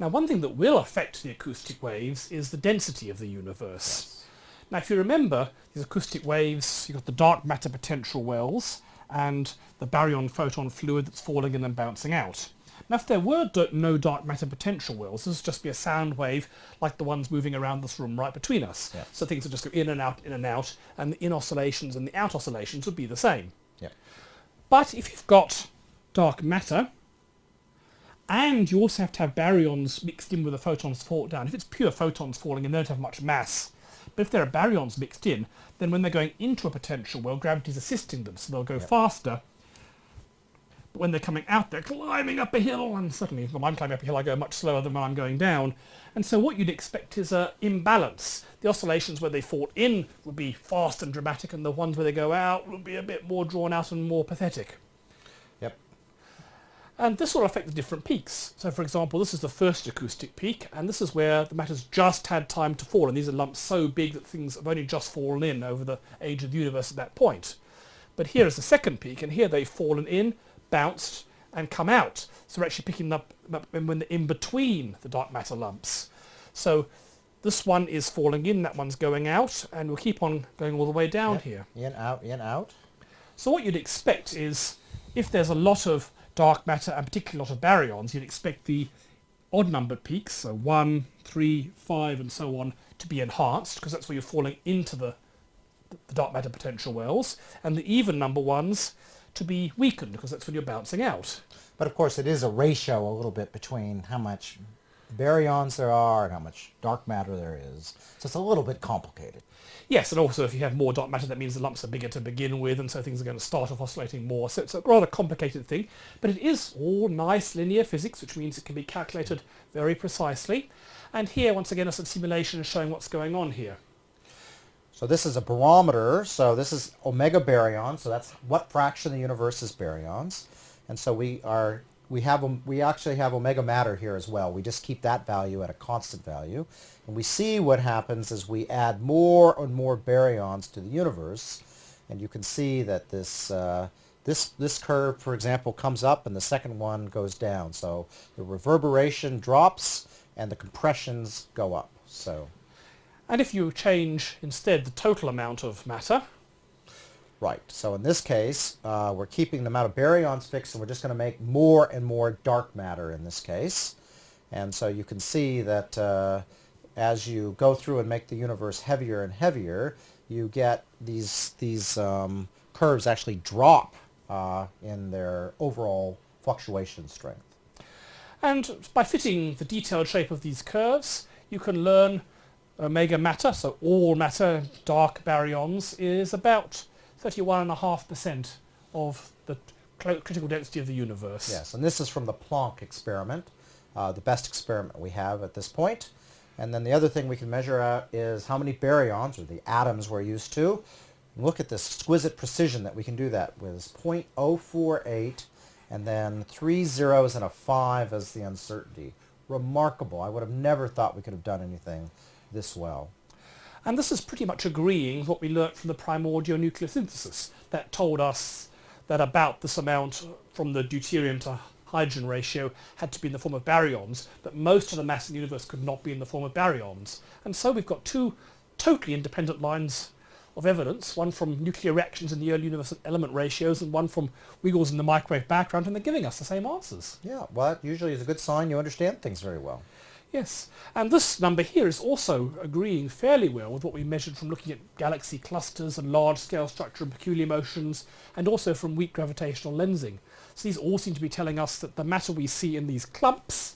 Now one thing that will affect the acoustic waves is the density of the universe. Yes. Now if you remember these acoustic waves, you've got the dark matter potential wells and the baryon photon fluid that's falling in and bouncing out. Now if there were no dark matter potential wells, this would just be a sound wave like the ones moving around this room right between us. Yeah. So things would just go in and out, in and out, and the in oscillations and the out oscillations would be the same. Yep. But if you've got dark matter, and you also have to have baryons mixed in with the photons fall down. If it's pure photons falling in, they don't have much mass. But if there are baryons mixed in, then when they're going into a potential well, gravity's assisting them, so they'll go Yep. faster. But when they're coming out, they're climbing up a hill, and suddenly, when I'm climbing up a hill, I go much slower than when I'm going down. And so what you'd expect is an imbalance. The oscillations where they fall in would be fast and dramatic, and the ones where they go out would be a bit more drawn out and more pathetic. And this will affect the different peaks. So for example, this is the first acoustic peak, and this is where the matter's just had time to fall, and these are lumps so big that things have only just fallen in over the age of the universe at that point. But here is the second peak, and here they've fallen in, bounced, and come out. So we're actually picking up up when when they're in between the dark matter lumps. So this one is falling in, that one's going out, and we'll keep on going all the way down Yep. here. In, out, in, out. So what you'd expect is, if there's a lot of dark matter and particularly a lot of baryons, you'd expect the odd numbered peaks, so 1, 3, 5 and so on, to be enhanced, because that's where you're falling into the, the dark matter potential wells, and the even number ones to be weakened, because that's when you're bouncing out. But of course it is a ratio a little bit between how much baryons there are and how much dark matter there is. So it's a little bit complicated. Yes, and also if you have more dark matter, that means the lumps are bigger to begin with, and so things are going to start off oscillating more. So it's a rather complicated thing, but it is all nice linear physics, which means it can be calculated very precisely. And here, once again, a some simulation showing what's going on here. So this is a barometer. So this is omega baryon. So that's what fraction of the universe is baryons. And so we are we have we actually have omega matter here as well. We just keep that value at a constant value. And we see what happens as we add more and more baryons to the universe. And you can see that this uh, this this curve, for example, comes up and the second one goes down. So the reverberation drops and the compressions go up. So And if you change instead the total amount of matter, Right. So in this case, uh, we're keeping the amount of baryons fixed, and we're just going to make more and more dark matter in this case. And so you can see that uh, as you go through and make the universe heavier and heavier, you get these these um, curves actually drop uh, in their overall fluctuation strength. and by fitting the detailed shape of these curves, you can learn omega matter, so all matter, dark baryons, is about 31.5% of the critical density of the universe. Yes, and this is from the Planck experiment, uh, the best experiment we have at this point. And then the other thing we can measure out is how many baryons, or the atoms we're used to. Look at this exquisite precision that we can do that with 0.048 and then three zeros and a five as the uncertainty. Remarkable. I would have never thought we could have done anything this well. And this is pretty much agreeing with what we learnt from the primordial nucleosynthesis that told us that about this amount from the deuterium to hydrogen ratio had to be in the form of baryons, but most of the mass in the universe could not be in the form of baryons. And so we've got two totally independent lines of evidence, one from nuclear reactions in the early universe element ratios and one from wiggles in the microwave background, and they're giving us the same answers. Yeah, well, usually is a good sign you understand things very well. Yes, and this number here is also agreeing fairly well with what we measured from looking at galaxy clusters and large-scale structure and peculiar motions, and also from weak gravitational lensing. So these all seem to be telling us that the matter we see in these clumps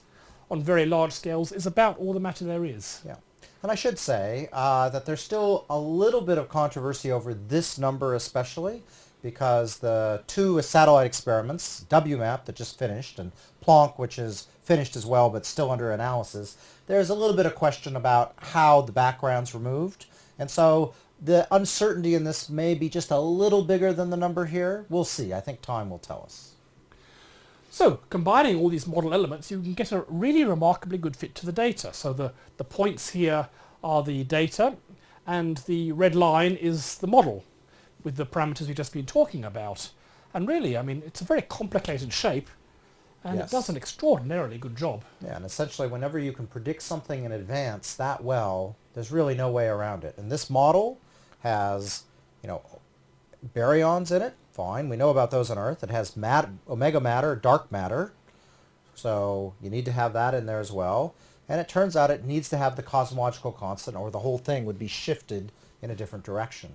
on very large scales is about all the matter there is. Yeah. And I should say uh, that there's still a little bit of controversy over this number especially because the two satellite experiments, WMAP that just finished and Planck which is finished as well but still under analysis, there's a little bit of question about how the background's removed. And so the uncertainty in this may be just a little bigger than the number here. We'll see. I think time will tell us. So combining all these model elements, you can get a really remarkably good fit to the data. So the, the points here are the data, and the red line is the model with the parameters we've just been talking about. And really, I mean, it's a very complicated shape, And Yes. it does an extraordinarily good job. Yeah, and essentially whenever you can predict something in advance that well, there's really no way around it. And this model has, you know, baryons in it. Fine, we know about those on Earth. It has mat- omega matter, dark matter. So you need to have that in there as well. And it turns out it needs to have the cosmological constant or the whole thing would be shifted in a different direction.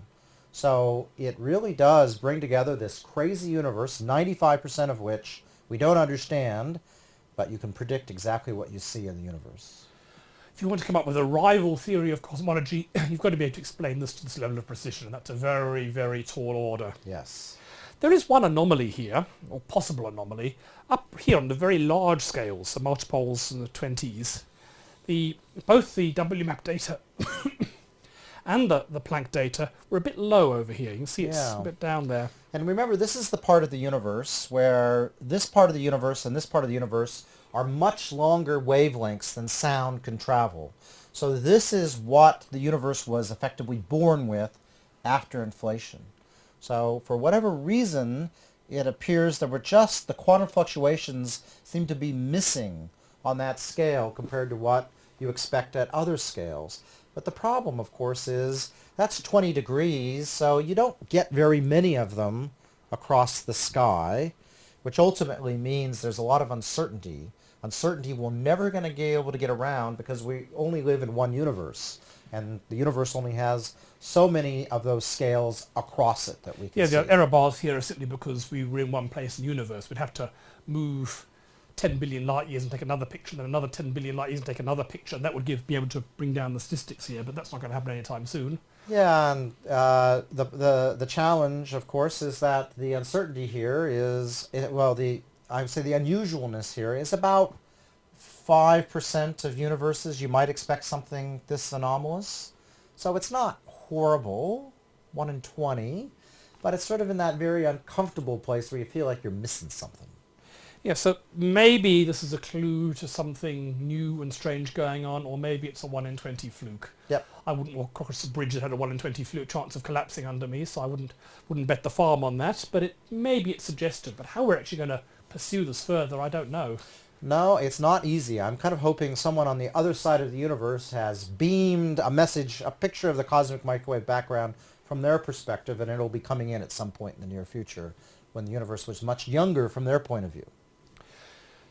So it really does bring together this crazy universe, 95% of which we don't understand, but you can predict exactly what you see in the universe. If you want to come up with a rival theory of cosmology, you've got to be able to explain this to this level of precision, and that's a very, very tall order. Yes. There is one anomaly here, or possible anomaly, up here on the very large scales, the multipoles in the 20s. The, both the WMAP data and the, the Planck data were a bit low over here. You can see it's Yeah. a bit down there. And remember, this is the part of the universe where this part of the universe and this part of the universe are much longer wavelengths than sound can travel. So this is what the universe was effectively born with after inflation. So for whatever reason, it appears that we're just, the quantum fluctuations seem to be missing on that scale compared to what you expect at other scales. But the problem, of course, is that's 20 degrees, so you don't get very many of them across the sky, which ultimately means there's a lot of uncertainty. Uncertainty we're never going to be able to get around because we only live in one universe, and the universe only has so many of those scales across it that we can Yeah, see. the error bars here are simply because we were in one place in the universe. We'd have to move 10 billion light years and take another picture, and then another 10 billion light years and take another picture, and that would give be able to bring down the statistics here, but that's not going to happen anytime soon. Yeah, and uh, the, the the challenge, of course, is that the uncertainty here is eh, well, the I would say the unusualness here is about five percent of universes you might expect something this anomalous. So it's not horrible, one in twenty, but it's sort of in that very uncomfortable place where you feel like you're missing something. Yeah, so maybe this is a clue to something new and strange going on, or maybe it's a 1 in 20 fluke. Yep. I wouldn't walk across a bridge that had a 1 in 20 fluke chance of collapsing under me, so I wouldn't wouldn't bet the farm on that, but it maybe it's suggested. But how we're actually going to pursue this further, I don't know. No, it's not easy. I'm kind of hoping someone on the other side of the universe has beamed a message, a picture of the cosmic microwave background from their perspective, and it'll be coming in at some point in the near future when the universe was much younger from their point of view.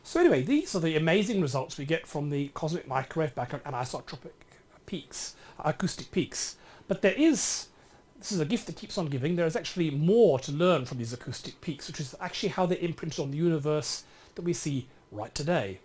So anyway, these are the amazing results we get from the cosmic microwave background anisotropic peaks, acoustic peaks. But there is, this is a gift that keeps on giving, there is actually more to learn from these acoustic peaks, which is actually how they're imprinted on the universe that we see right today.